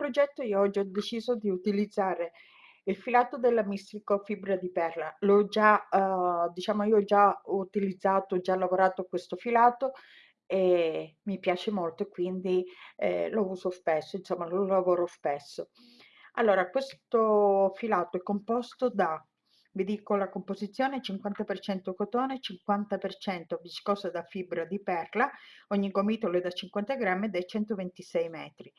progetto io oggi ho deciso di utilizzare il filato della Mistrico Fibra di Perla. L'ho già, uh, diciamo, io ho già utilizzato, già lavorato questo filato e mi piace molto, quindi eh, lo uso spesso, insomma, lo lavoro spesso. Allora, questo filato è composto da vi dico la composizione 50% cotone, 50% viscosa da fibra di perla, ogni gomitolo è da 50 grammi ed è 126 metri.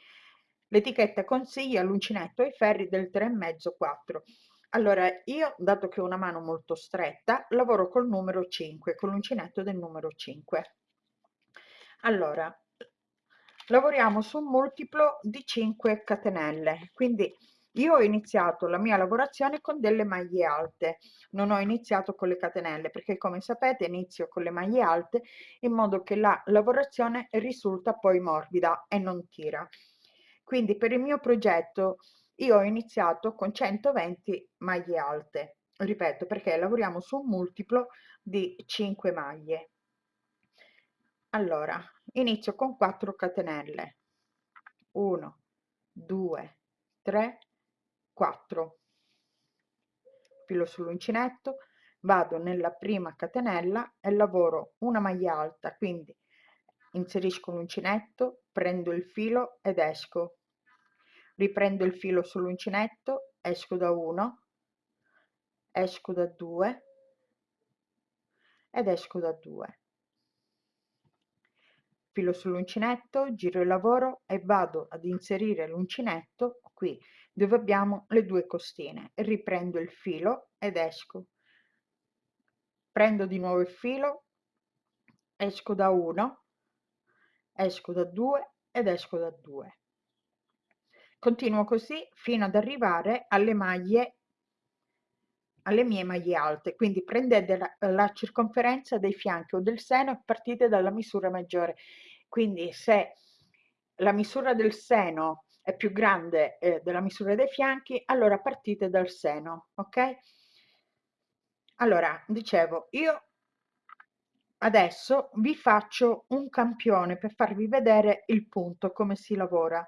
L'etichetta consiglia l'uncinetto ai ferri del 3,5-4. Allora, io, dato che ho una mano molto stretta, lavoro col numero 5, con l'uncinetto del numero 5. Allora, lavoriamo su un multiplo di 5 catenelle, quindi io ho iniziato la mia lavorazione con delle maglie alte, non ho iniziato con le catenelle perché come sapete inizio con le maglie alte in modo che la lavorazione risulta poi morbida e non tira. Quindi per il mio progetto io ho iniziato con 120 maglie alte, ripeto perché lavoriamo su un multiplo di 5 maglie. Allora, inizio con 4 catenelle. 1, 2, 3, 4 filo sull'uncinetto vado nella prima catenella e lavoro una maglia alta quindi inserisco l'uncinetto prendo il filo ed esco riprendo il filo sull'uncinetto esco da 1 esco da 2 ed esco da 2 filo sull'uncinetto giro il lavoro e vado ad inserire l'uncinetto qui dove abbiamo le due costine. Riprendo il filo ed esco. Prendo di nuovo il filo esco da 1 esco da 2 ed esco da 2 continuo così fino ad arrivare alle maglie alle mie maglie alte. Quindi prendete la, la circonferenza dei fianchi o del seno e partite dalla misura maggiore. Quindi se la misura del seno è più grande eh, della misura dei fianchi, allora partite dal seno, ok? Allora, dicevo, io adesso vi faccio un campione per farvi vedere il punto, come si lavora,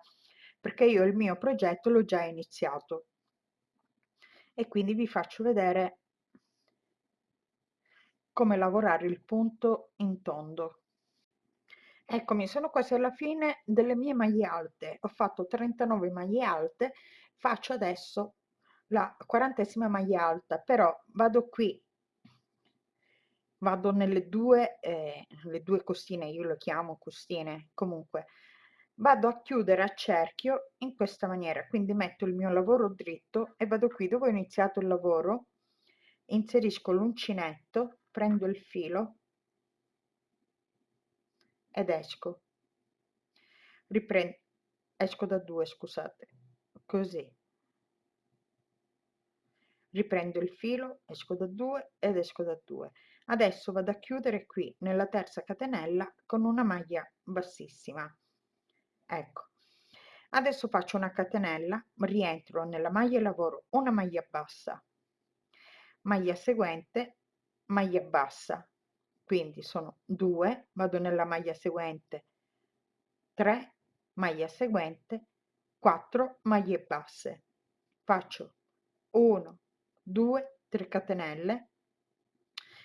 perché io il mio progetto l'ho già iniziato e quindi vi faccio vedere come lavorare il punto in tondo. Eccomi, sono quasi alla fine delle mie maglie alte. Ho fatto 39 maglie alte, faccio adesso la quarantesima maglia alta, però vado qui, vado nelle due, eh, le due costine, io le chiamo costine, comunque, vado a chiudere a cerchio in questa maniera, quindi metto il mio lavoro dritto e vado qui dove ho iniziato il lavoro, inserisco l'uncinetto, prendo il filo, ed esco. Riprendo esco da due scusate così. Riprendo il filo esco da due ed esco da due. Adesso vado a chiudere qui nella terza catenella con una maglia bassissima ecco. Adesso faccio una catenella rientro nella maglia e lavoro una maglia bassa. Maglia seguente maglia bassa. Quindi sono 2 vado nella maglia seguente 3 maglia seguente 4 maglie basse. Faccio 1 2 3 catenelle.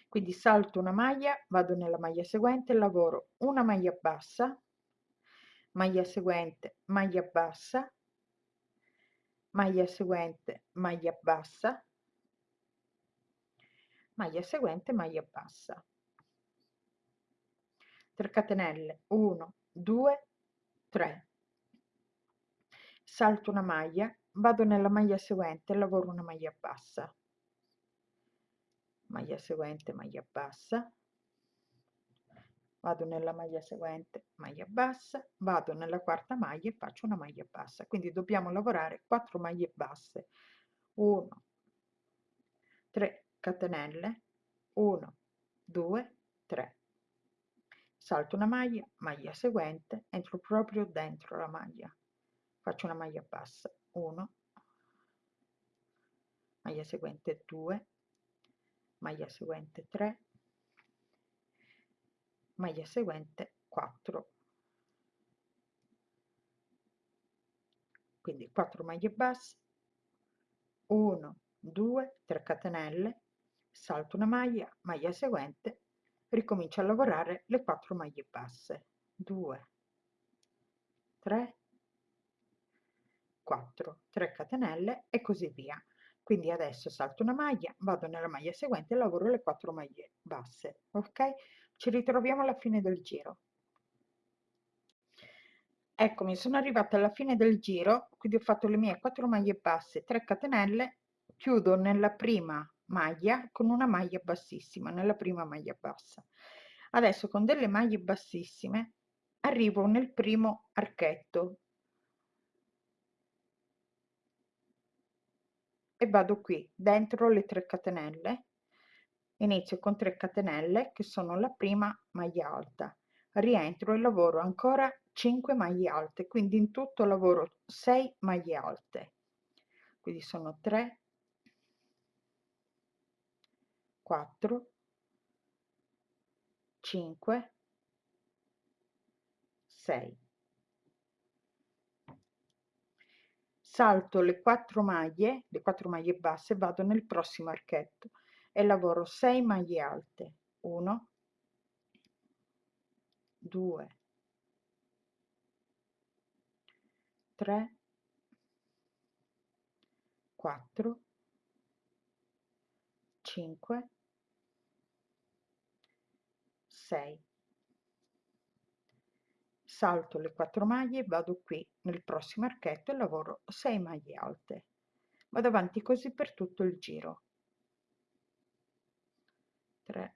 Quindi salto una maglia vado nella maglia seguente lavoro una maglia bassa maglia seguente maglia bassa. Maglia seguente maglia bassa. Maglia seguente maglia bassa. 3 catenelle 1 2 3 salto una maglia vado nella maglia seguente lavoro una maglia bassa. Maglia seguente maglia bassa vado nella maglia seguente maglia bassa vado nella quarta maglia e faccio una maglia bassa. Quindi dobbiamo lavorare 4 maglie basse. 1 3 catenelle 1 2 3 salto una maglia maglia seguente entro proprio dentro la maglia. Faccio una maglia bassa. 1 maglia seguente 2 maglia seguente 3 maglia seguente 4 quindi 4 maglie basse 1 2 3 catenelle salto una maglia maglia seguente ricomincio a lavorare le 4 maglie basse 2 3 4 3 catenelle e così via. Quindi adesso salto una maglia vado nella maglia seguente e lavoro le 4 maglie basse ok ci ritroviamo alla fine del giro. Eccomi sono arrivata alla fine del giro quindi ho fatto le mie 4 maglie basse 3 catenelle chiudo nella prima maglia con una maglia bassissima nella prima maglia bassa. Adesso con delle maglie bassissime arrivo nel primo archetto. E vado qui dentro le 3 catenelle inizio con 3 catenelle che sono la prima maglia alta. Rientro e lavoro ancora 5 maglie alte quindi in tutto lavoro 6 maglie alte. Quindi sono 3 4 5 6 salto le quattro maglie le quattro maglie basse vado nel prossimo archetto e lavoro 6 maglie alte. 1 2 3 4 5 6 salto le quattro maglie vado qui nel prossimo archetto e lavoro 6 maglie alte. Vado avanti così per tutto il giro 3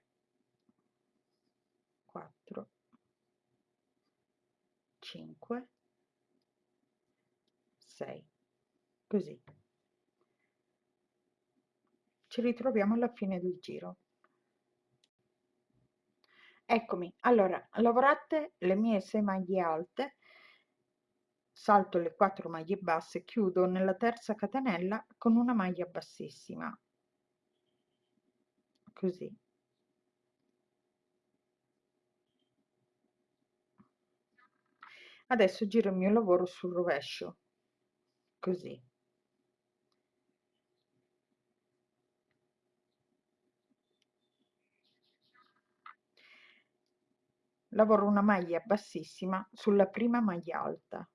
4 5 6 così. Ci ritroviamo alla fine del giro. Eccomi. Allora lavorate le mie 6 maglie alte salto le 4 maglie basse chiudo nella terza catenella con una maglia bassissima. Così adesso giro il mio lavoro sul rovescio. Così. Lavoro una maglia bassissima sulla prima maglia alta.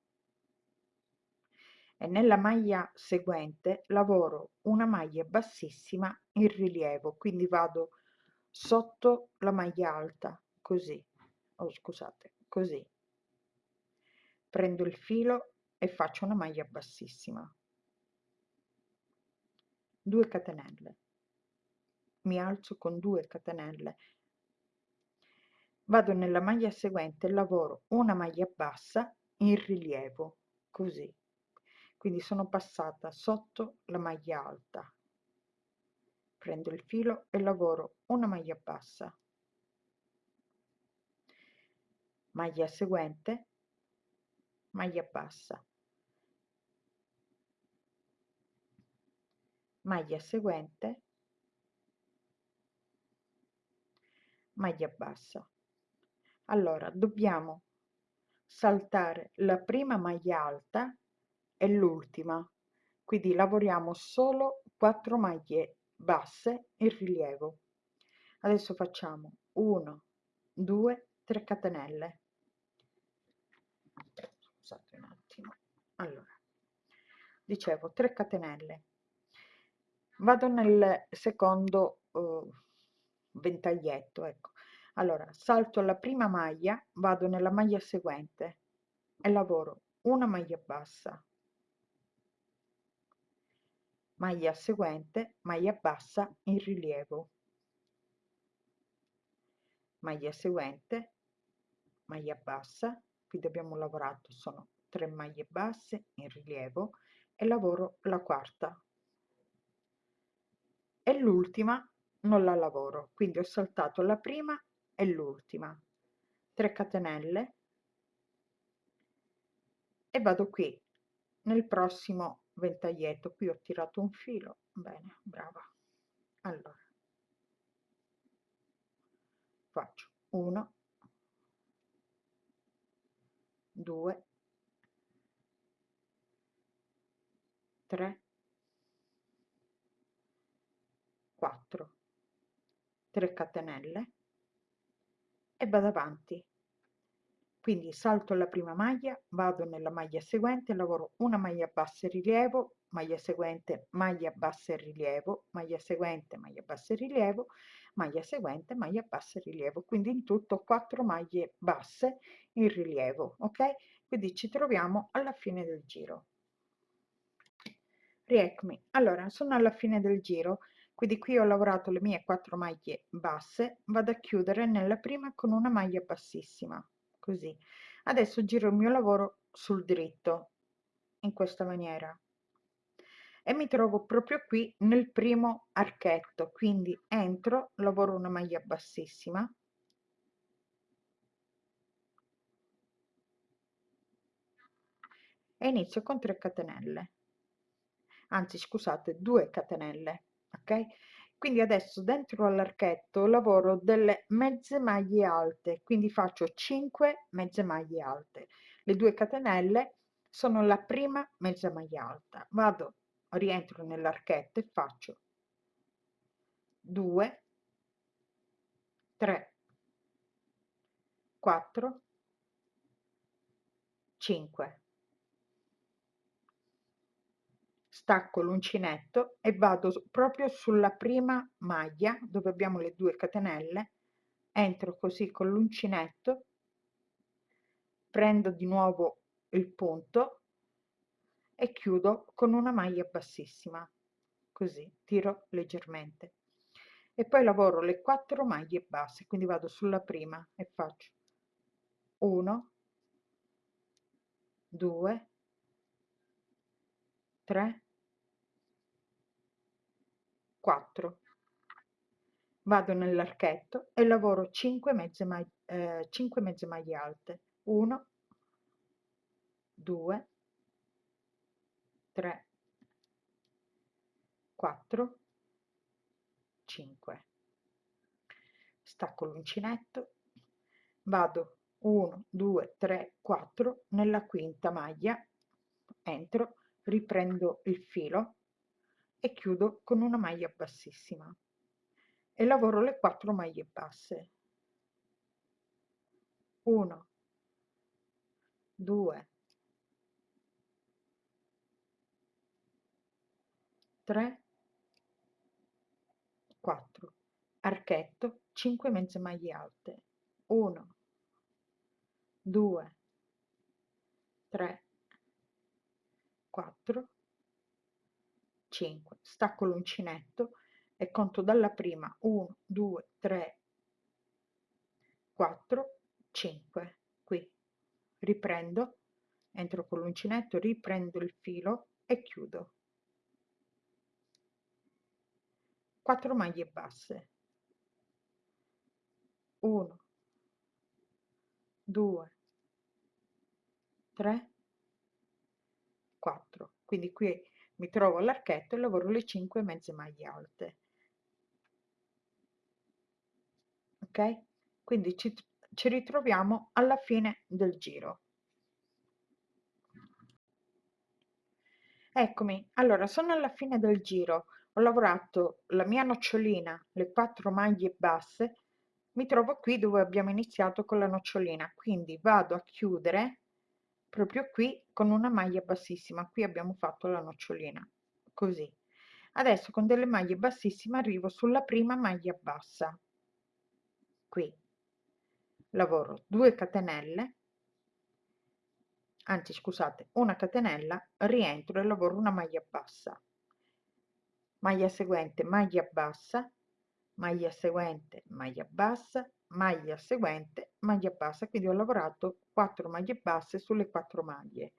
E nella maglia seguente lavoro una maglia bassissima in rilievo quindi vado sotto la maglia alta così. Oh scusate così prendo il filo e faccio una maglia bassissima. 2 catenelle. Mi alzo con 2 catenelle. Vado nella maglia seguente e lavoro una maglia bassa in rilievo così. Quindi sono passata sotto la maglia alta. Prendo il filo e lavoro una maglia bassa. Maglia seguente maglia bassa. Maglia seguente. Maglia bassa. Allora dobbiamo saltare la prima maglia alta e l'ultima. Quindi lavoriamo solo 4 maglie basse in rilievo. Adesso facciamo 1 2 3 catenelle scusate un attimo allora dicevo 3 catenelle. Vado nel secondo uh, ventaglietto ecco. Allora salto la prima maglia vado nella maglia seguente e lavoro una maglia bassa. Maglia seguente maglia bassa in rilievo. Maglia seguente maglia bassa qui abbiamo lavorato sono 3 maglie basse in rilievo e lavoro la quarta. E l'ultima non la lavoro quindi ho saltato la prima e l'ultima. 3 catenelle. E vado qui nel prossimo ventaglietto. Qui ho tirato un filo. Bene brava. Allora. Faccio 1 2 3 4 3 catenelle e vado avanti. Quindi salto la prima maglia vado nella maglia seguente lavoro una maglia bassa rilievo maglia seguente maglia bassa rilievo maglia seguente maglia bassa rilievo maglia seguente maglia bassa rilievo. Quindi in tutto 4 maglie basse in rilievo ok? Quindi ci troviamo alla fine del giro rieccomi. Allora sono alla fine del giro quindi qui ho lavorato le mie 4 maglie basse vado a chiudere nella prima con una maglia bassissima così. Adesso giro il mio lavoro sul dritto in questa maniera. E mi trovo proprio qui nel primo archetto quindi entro lavoro una maglia bassissima. E inizio con 3 catenelle anzi scusate 2 catenelle ok? Quindi adesso dentro all'archetto lavoro delle mezze maglie alte quindi faccio 5 mezze maglie alte. Le 2 catenelle sono la prima mezza maglia alta. Vado rientro nell'archetto e faccio 2 3 4 5 stacco l'uncinetto e vado proprio sulla prima maglia dove abbiamo le due catenelle entro così con l'uncinetto prendo di nuovo il punto e chiudo con una maglia bassissima così tiro leggermente. E poi lavoro le quattro maglie basse quindi vado sulla prima e faccio 1 2 3 4 vado nell'archetto e lavoro 5 mezze maglie, eh, 5 mezze maglie alte. 1 2 3 4 5 stacco l'uncinetto vado 1 2 3 4 nella quinta maglia entro riprendo il filo e chiudo con una maglia bassissima. E lavoro le quattro maglie basse. 1 2 3 4 archetto 5 mezze maglie alte. 1 2 3 4 5 stacco l'uncinetto e conto dalla prima 1 2 3 4 5 qui. Riprendo entro con l'uncinetto riprendo il filo e chiudo. 4 maglie basse. 1 2 3 4 quindi qui mi trovo all'archetto e lavoro le 5 mezze maglie alte. Ok? Quindi ci, ci ritroviamo alla fine del giro. Eccomi. Allora sono alla fine del giro. Ho lavorato la mia nocciolina le quattro maglie basse. Mi trovo qui dove abbiamo iniziato con la nocciolina. Quindi vado a chiudere proprio qui con una maglia bassissima. Qui abbiamo fatto la nocciolina così. Adesso con delle maglie bassissime arrivo sulla prima maglia bassa. Qui. Lavoro 2 catenelle. Anzi scusate una catenella rientro e lavoro una maglia bassa. Maglia seguente maglia bassa. Maglia seguente maglia bassa. Maglia seguente maglia bassa. Quindi ho lavorato 4 maglie basse sulle 4 maglie.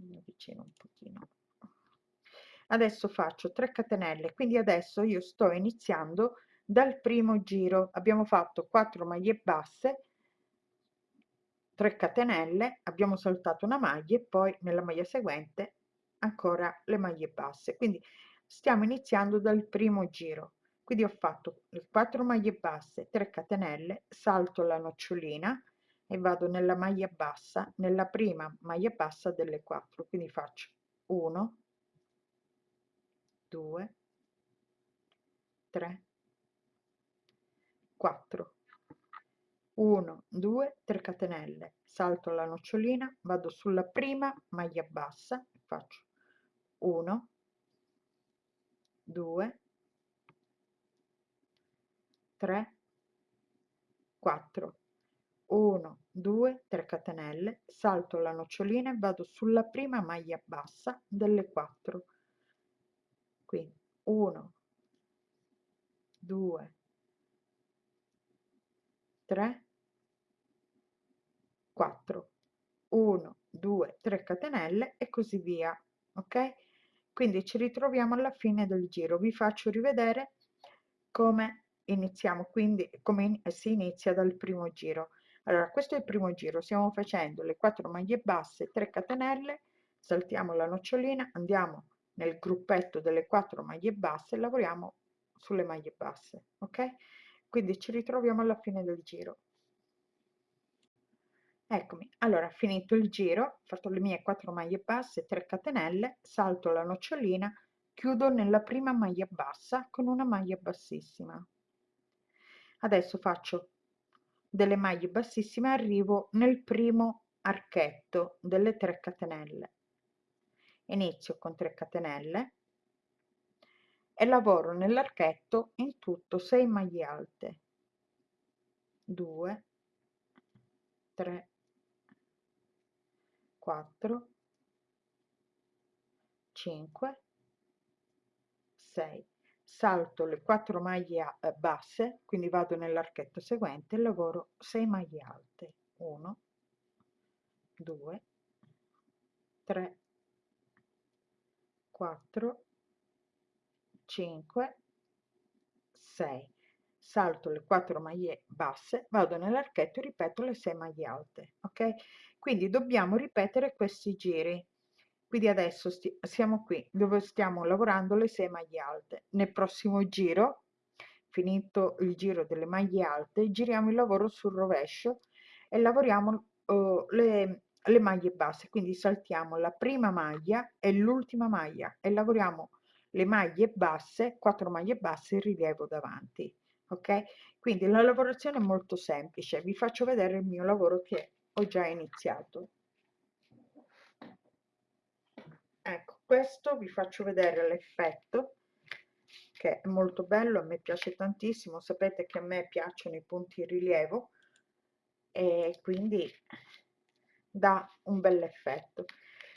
Mi avvicino un pochino. Adesso faccio 3 catenelle quindi adesso io sto iniziando dal primo giro. Abbiamo fatto 4 maglie basse 3 catenelle abbiamo saltato una maglia e poi nella maglia seguente ancora le maglie basse. Quindi stiamo iniziando dal primo giro. Quindi ho fatto le 4 maglie basse 3 catenelle salto la nocciolina e vado nella maglia bassa nella prima maglia bassa delle 4 quindi faccio 1 2 3 4 1 2 3 catenelle. Salto la nocciolina vado sulla prima maglia bassa faccio 1 2 3 4 1 2 3 catenelle salto la nocciolina e vado sulla prima maglia bassa delle 4 quindi 1 2 3 4 1 2 3 catenelle e così via ok? Quindi ci ritroviamo alla fine del giro. Vi faccio rivedere come iniziamo quindi come si inizia dal primo giro allora questo è il primo giro stiamo facendo le 4 maglie basse 3 catenelle saltiamo la nocciolina andiamo nel gruppetto delle 4 maglie basse lavoriamo sulle maglie basse ok? Quindi ci ritroviamo alla fine del giro. Eccomi allora finito il giro fatto le mie 4 maglie basse 3 catenelle salto la nocciolina chiudo nella prima maglia bassa con una maglia bassissima. Adesso faccio delle maglie bassissime arrivo nel primo archetto delle 3 catenelle. Inizio con 3 catenelle e lavoro nell'archetto in tutto 6 maglie alte. 2 3 4 5 6 salto le 4 maglie eh, basse quindi vado nell'archetto seguente lavoro 6 maglie alte. 1 2 3 4 5 6 salto le 4 maglie basse vado nell'archetto e ripeto le 6 maglie alte ok? Quindi dobbiamo ripetere questi giri quindi adesso siamo qui dove stiamo lavorando le 6 maglie alte. Nel prossimo giro finito il giro delle maglie alte giriamo il lavoro sul rovescio e lavoriamo uh, le, le maglie basse. Quindi saltiamo la prima maglia e l'ultima maglia e lavoriamo le maglie basse 4 maglie basse in rilievo davanti ok? Quindi la lavorazione è molto semplice. Vi faccio vedere il mio lavoro che ho già iniziato ecco questo vi faccio vedere l'effetto che è molto bello a me piace tantissimo. Sapete che a me piacciono i punti in rilievo e quindi dà un bel effetto.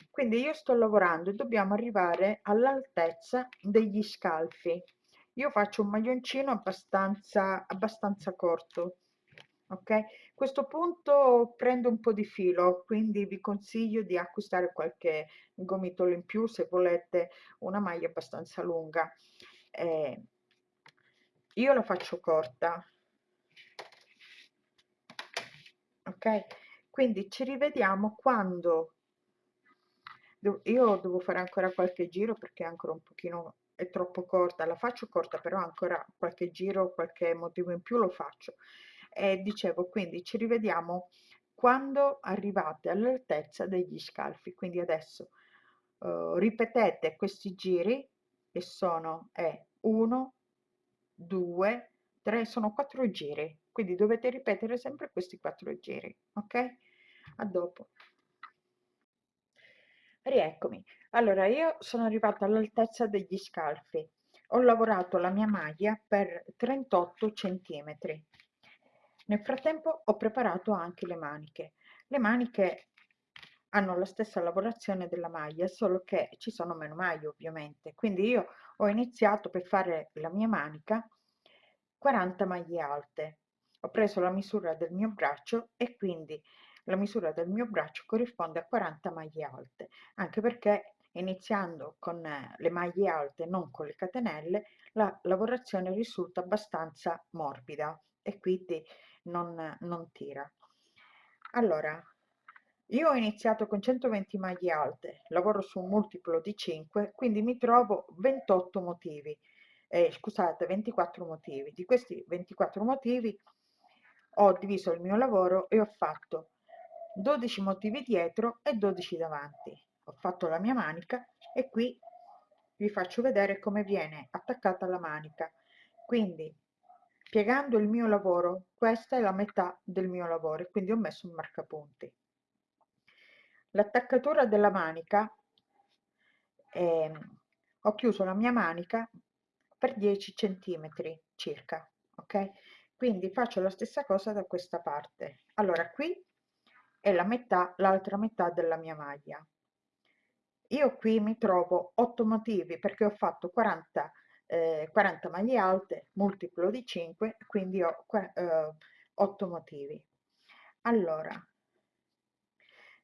Quindi io sto lavorando e dobbiamo arrivare all'altezza degli scalfi. Io faccio un maglioncino abbastanza abbastanza corto ok? Questo punto prendo un po di filo quindi vi consiglio di acquistare qualche gomitolo in più se volete una maglia abbastanza lunga. Eh, io la faccio corta. Ok? Quindi ci rivediamo quando io devo fare ancora qualche giro perché ancora un pochino è troppo corta. La faccio corta però ancora qualche giro qualche motivo in più lo faccio e dicevo quindi ci rivediamo quando arrivate all'altezza degli scalfi quindi adesso uh, ripetete questi giri e sono è 1 2 3 sono quattro giri. Quindi dovete ripetere sempre questi quattro giri ok? A dopo. Rieccomi. Allora io sono arrivata all'altezza degli scalfi. Ho lavorato la mia maglia per 38 centimetri nel frattempo ho preparato anche le maniche. Le maniche hanno la stessa lavorazione della maglia, solo che ci sono meno maglie ovviamente. Quindi io ho iniziato per fare la mia manica 40 maglie alte. Ho preso la misura del mio braccio e quindi la misura del mio braccio corrisponde a 40 maglie alte, anche perché iniziando con le maglie alte, non con le catenelle, la lavorazione risulta abbastanza morbida e quindi non, non tira. Allora, io ho iniziato con 120 maglie alte, lavoro su un multiplo di 5, quindi mi trovo 28 motivi, eh, scusate, 24 motivi. Di questi 24 motivi ho diviso il mio lavoro e ho fatto 12 motivi dietro e 12 davanti. Ho fatto la mia manica e qui vi faccio vedere come viene attaccata la manica quindi piegando il mio lavoro questa è la metà del mio lavoro quindi ho messo un marcapunti. L'attaccatura della manica eh, ho chiuso la mia manica per 10 centimetri circa ok? Quindi faccio la stessa cosa da questa parte. Allora qui è la metà l'altra metà della mia maglia. Io qui mi trovo 8 motivi perché ho fatto 40 eh, 40 maglie alte multiplo di 5 quindi ho eh, 8 motivi. Allora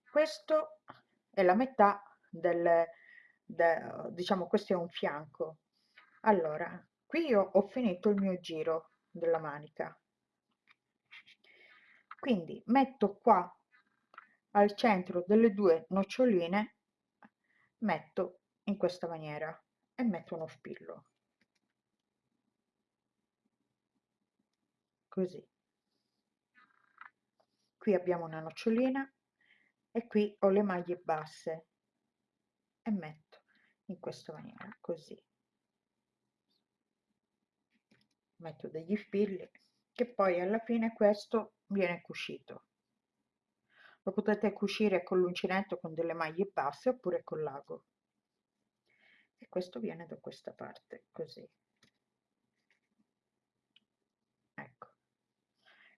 questo è la metà del, del diciamo questo è un fianco. Allora qui io ho finito il mio giro della manica. Quindi metto qua al centro delle due noccioline metto in questa maniera e metto uno spillo così. Qui abbiamo una nocciolina e qui ho le maglie basse e metto in questa maniera così. Metto degli spilli che poi alla fine questo viene cucito. Lo potete cucire con l'uncinetto con delle maglie basse oppure con l'ago. E questo viene da questa parte così ecco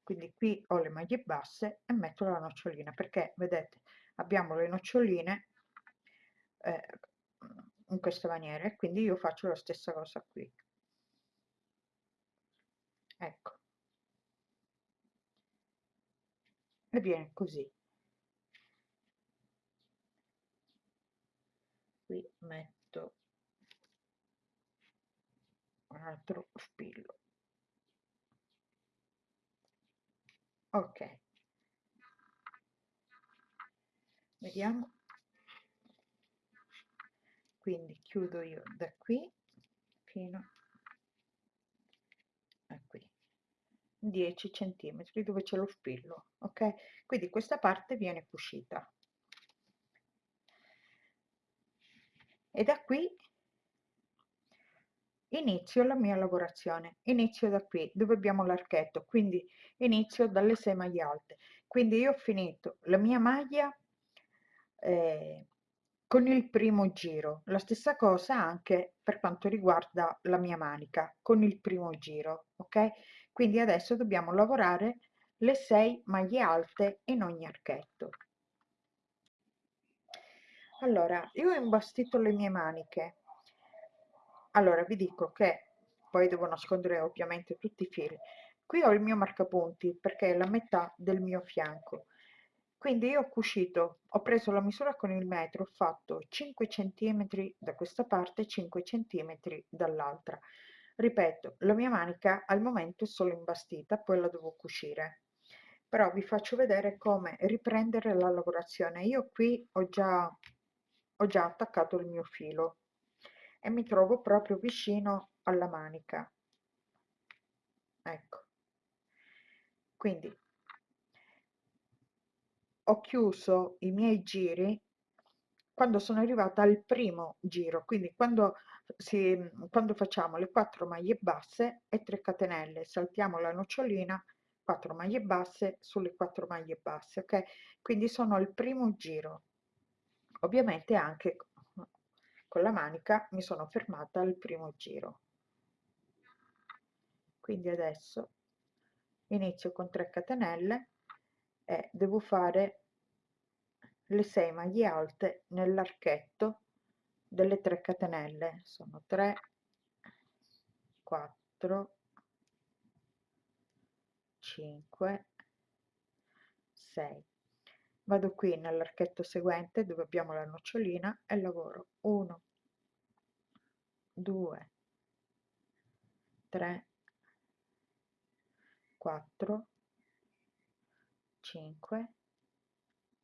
quindi qui ho le maglie basse e metto la nocciolina perché vedete abbiamo le noccioline eh, in questa maniera e quindi io faccio la stessa cosa qui. Ecco. E viene così. Qui metto un altro spillo ok. Vediamo. Quindi chiudo io da qui fino a qui. 10 centimetri dove c'è lo spillo ok? Quindi questa parte viene cucita. E da qui inizio la mia lavorazione inizio da qui dove abbiamo l'archetto quindi inizio dalle 6 maglie alte. Quindi io ho finito la mia maglia eh, con il primo giro. La stessa cosa anche per quanto riguarda la mia manica con il primo giro ok? Quindi adesso dobbiamo lavorare le 6 maglie alte in ogni archetto. Allora io ho imbastito le mie maniche allora vi dico che poi devo nascondere ovviamente tutti i fili. Qui ho il mio marcapunti perché è la metà del mio fianco. Quindi io ho cucito ho preso la misura con il metro ho fatto 5 centimetri da questa parte 5 centimetri dall'altra. Ripeto la mia manica al momento è solo imbastita poi la devo cucire. Però vi faccio vedere come riprendere la lavorazione. Io qui ho già ho già attaccato il mio filo e mi trovo proprio vicino alla manica. Ecco. Quindi ho chiuso i miei giri quando sono arrivata al primo giro quindi quando, si, quando facciamo le quattro maglie basse e 3 catenelle saltiamo la nocciolina 4 maglie basse sulle 4 maglie basse ok? Quindi sono al primo giro. Ovviamente anche con la manica mi sono fermata al primo giro. Quindi adesso inizio con 3 catenelle e devo fare le 6 maglie alte nell'archetto delle 3 catenelle. Sono 3 4 5 6 vado qui nell'archetto seguente dove abbiamo la nocciolina e lavoro 1 2 3 4 5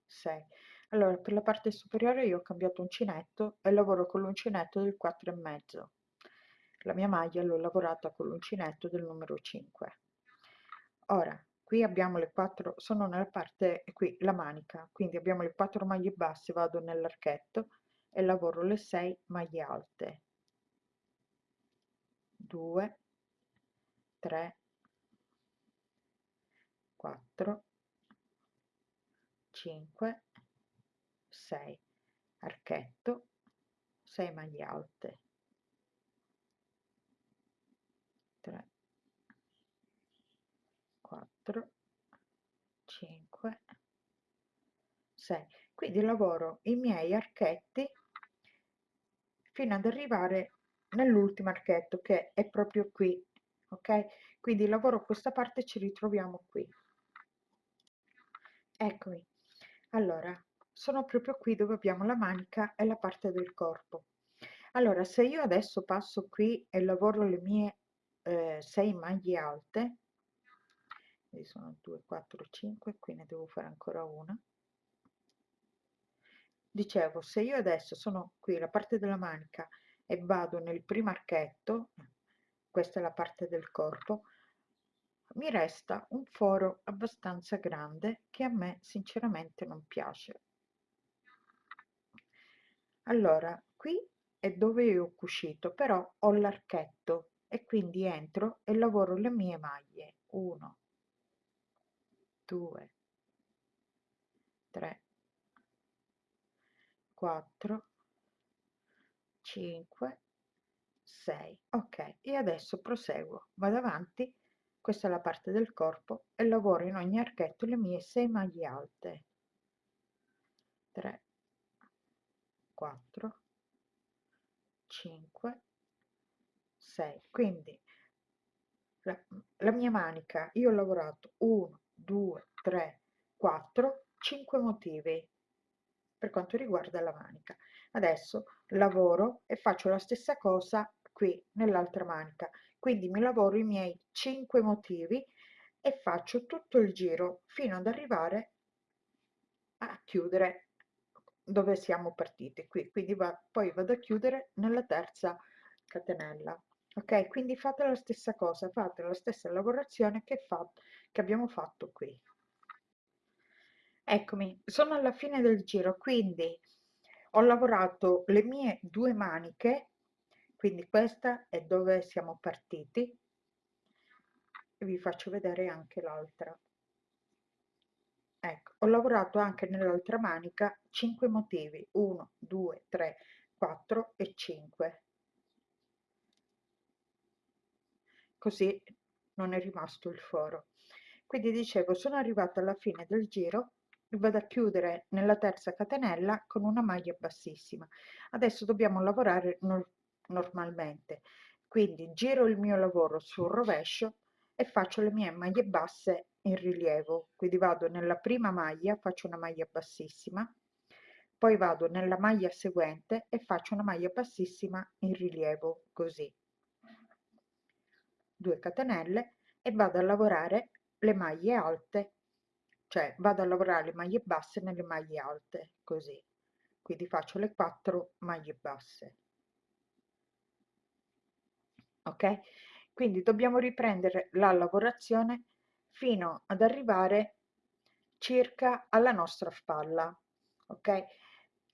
6 allora per la parte superiore io ho cambiato uncinetto e lavoro con l'uncinetto del 4 e mezzo. La mia maglia l'ho lavorata con l'uncinetto del numero 5 ora qui abbiamo le quattro sono nella parte qui la manica. Quindi abbiamo le quattro maglie basse vado nell'archetto e lavoro le 6 maglie alte 2 3 4 5 6 archetto 6 maglie alte. 3 4 5 6 quindi lavoro i miei archetti fino ad arrivare nell'ultimo archetto che è proprio qui ok? Quindi lavoro questa parte ci ritroviamo qui. Eccomi. Allora sono proprio qui dove abbiamo la manica e la parte del corpo. Allora se io adesso passo qui e lavoro le mie eh, 6 maglie alte sono 2 4 5 qui ne devo fare ancora una. Dicevo se io adesso sono qui la parte della manica e vado nel primo archetto questa è la parte del corpo mi resta un foro abbastanza grande che a me sinceramente non piace. Allora qui è dove io ho cucito però ho l'archetto e quindi entro e lavoro le mie maglie. 1 2 3 4 5 6 ok e adesso proseguo. Vado avanti. Questa è la parte del corpo e lavoro in ogni archetto le mie 6 maglie alte. 3 4 5 6 quindi la, la mia manica io ho lavorato 1 2 3 4 5 motivi per quanto riguarda la manica adesso lavoro e faccio la stessa cosa qui nell'altra manica. Quindi mi lavoro i miei 5 motivi e faccio tutto il giro fino ad arrivare a chiudere dove siamo partiti. Qui quindi va, poi vado a chiudere nella terza catenella ok? Quindi fate la stessa cosa fate la stessa lavorazione che, fa, che abbiamo fatto qui. Eccomi sono alla fine del giro quindi ho lavorato le mie due maniche quindi questa è dove siamo partiti. Vi faccio vedere anche l'altra. Ecco ho lavorato anche nell'altra manica 5 motivi 1 2 3 4 e 5 così non è rimasto il foro. Quindi dicevo sono arrivata alla fine del giro vado a chiudere nella terza catenella con una maglia bassissima. Adesso dobbiamo lavorare no normalmente. Quindi giro il mio lavoro sul rovescio e faccio le mie maglie basse in rilievo. Quindi vado nella prima maglia faccio una maglia bassissima poi vado nella maglia seguente e faccio una maglia bassissima in rilievo così. 2 catenelle e vado a lavorare le maglie alte cioè vado a lavorare le maglie basse nelle maglie alte così. Quindi faccio le 4 maglie basse. Ok? Quindi dobbiamo riprendere la lavorazione fino ad arrivare circa alla nostra spalla ok?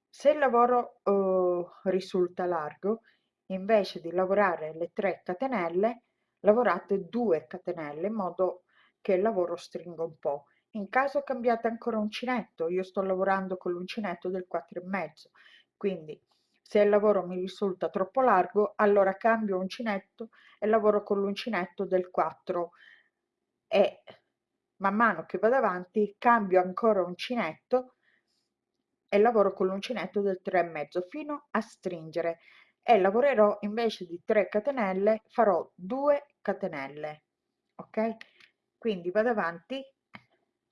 Se il lavoro eh, risulta largo invece di lavorare le 3 catenelle lavorate 2 catenelle in modo che il lavoro stringa un po' in caso cambiate ancora uncinetto io sto lavorando con l'uncinetto del 4 e mezzo quindi se il lavoro mi risulta troppo largo allora cambio uncinetto e lavoro con l'uncinetto del 4 e man mano che vado avanti cambio ancora uncinetto e lavoro con l'uncinetto del 3 e mezzo fino a stringere e lavorerò invece di 3 catenelle farò 2 catenelle ok? Quindi vado avanti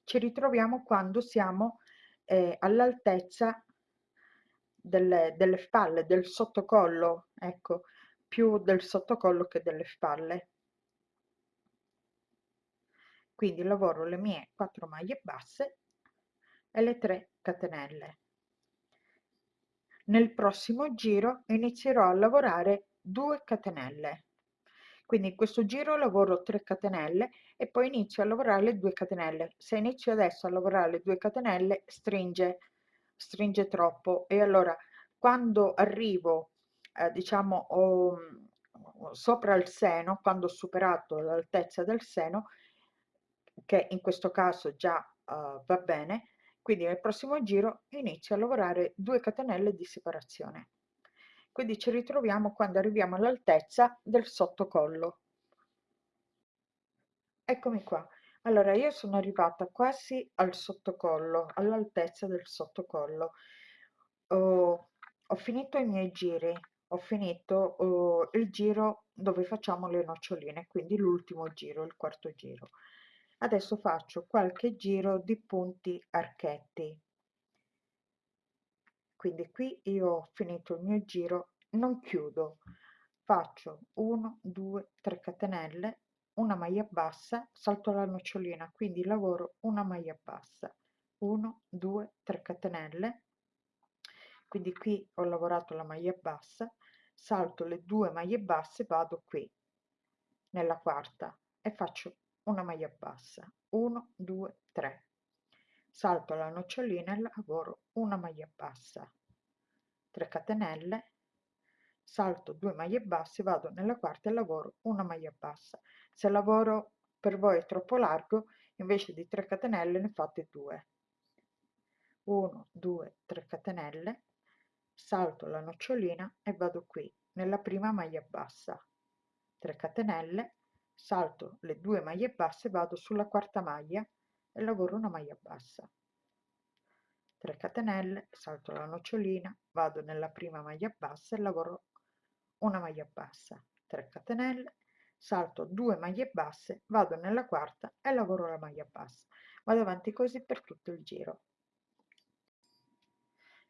ci ritroviamo quando siamo eh, all'altezza delle, delle spalle, del sottocollo, ecco, più del sottocollo che delle spalle. Quindi lavoro le mie 4 maglie basse e le 3 catenelle. Nel prossimo giro inizierò a lavorare 2 catenelle. Quindi in questo giro lavoro 3 catenelle e poi inizio a lavorare le 2 catenelle. Se inizio adesso a lavorare le 2 catenelle stringe stringe troppo e allora quando arrivo eh, diciamo ho, sopra il seno, quando ho superato l'altezza del seno, che in questo caso già uh, va bene, quindi nel prossimo giro inizio a lavorare 2 catenelle di separazione. Quindi ci ritroviamo quando arriviamo all'altezza del sottocollo. Eccomi qua. Allora, io sono arrivata quasi al sottocollo, all'altezza del sottocollo. Oh, ho finito i miei giri, ho finito oh, il giro dove facciamo le noccioline, quindi l'ultimo giro, il quarto giro. Adesso faccio qualche giro di punti archetti. Quindi qui io ho finito il mio giro, non chiudo, faccio 1, 2, 3 catenelle, una maglia bassa, salto la nocciolina, quindi lavoro una maglia bassa, 1, 2, 3 catenelle, quindi qui ho lavorato la maglia bassa, salto le due maglie basse, vado qui nella quarta e faccio una maglia bassa. 1 2 3 salto la nocciolina e lavoro una maglia bassa. 3 catenelle. Salto 2 maglie basse vado nella quarta e lavoro una maglia bassa. Se lavoro per voi è troppo largo invece di 3 catenelle ne fate 2 1 2 3 catenelle. Salto la nocciolina e vado qui nella prima maglia bassa. 3 catenelle. Salto le due maglie basse vado sulla quarta maglia e lavoro una maglia bassa. 3 catenelle salto la nocciolina vado nella prima maglia bassa e lavoro una maglia bassa. 3 catenelle salto due maglie basse vado nella quarta e lavoro la maglia bassa. Vado avanti così per tutto il giro.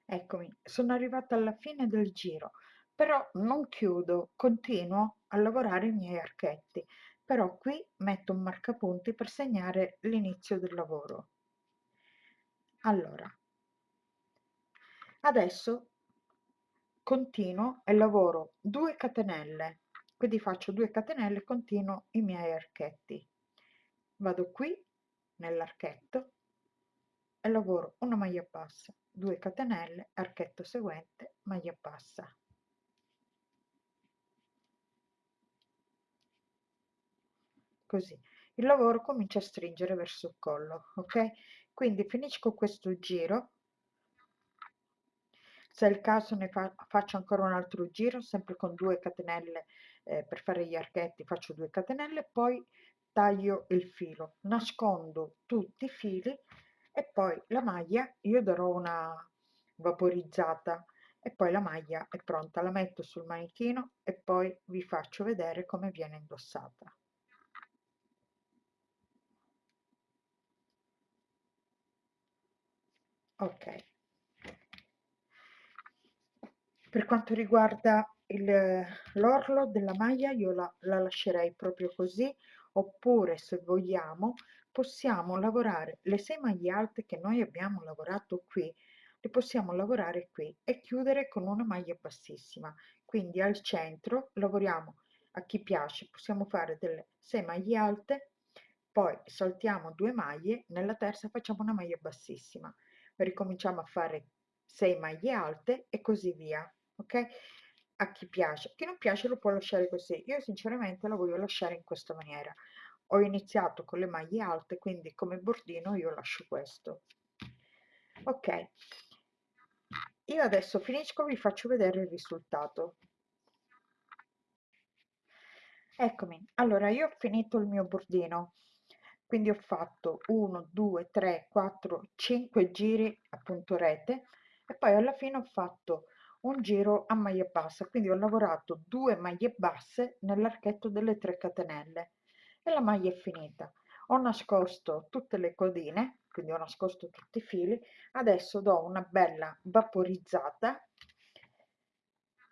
Eccomi sono arrivata alla fine del giro però non chiudo continuo a lavorare i miei archetti però qui metto un marcapunti per segnare l'inizio del lavoro. Allora adesso continuo e lavoro 2 catenelle quindi faccio 2 catenelle continuo i miei archetti. Vado qui nell'archetto e lavoro una maglia bassa 2 catenelle archetto seguente maglia bassa così. Il lavoro comincia a stringere verso il collo ok? Quindi finisco questo giro. Se è il caso ne fa, faccio ancora un altro giro sempre con due catenelle eh, per fare gli archetti faccio due catenelle poi taglio il filo nascondo tutti i fili e poi la maglia io darò una vaporizzata e poi la maglia è pronta la metto sul manichino e poi vi faccio vedere come viene indossata ok. Per quanto riguarda l'orlo della maglia io la, la lascerei proprio così oppure se vogliamo possiamo lavorare le sei maglie alte che noi abbiamo lavorato qui le possiamo lavorare qui e chiudere con una maglia bassissima. Quindi al centro lavoriamo a chi piace possiamo fare delle sei maglie alte poi saltiamo due maglie nella terza facciamo una maglia bassissima ricominciamo a fare 6 maglie alte e così via ok? A chi piace. Chi non piace lo può lasciare così. Io sinceramente la voglio lasciare in questa maniera. Ho iniziato con le maglie alte quindi come bordino io lascio questo. Ok. Io adesso finisco vi faccio vedere il risultato. Eccomi. Allora io ho finito il mio bordino quindi ho fatto 1 2 3 4 5 giri a punto rete e poi alla fine ho fatto un giro a maglia bassa. Quindi ho lavorato due maglie basse nell'archetto delle 3 catenelle e la maglia è finita. Ho nascosto tutte le codine quindi ho nascosto tutti i fili. Adesso do una bella vaporizzata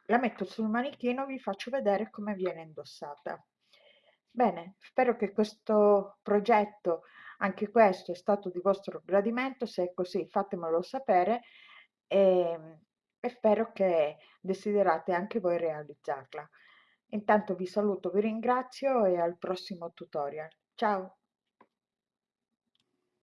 la metto sul manichino vi faccio vedere come viene indossata Bene, spero che questo progetto, anche questo, è stato di vostro gradimento, se è così fatemelo sapere e, ehm, e spero che desiderate anche voi realizzarla. Intanto vi saluto, vi ringrazio e al prossimo tutorial. Ciao!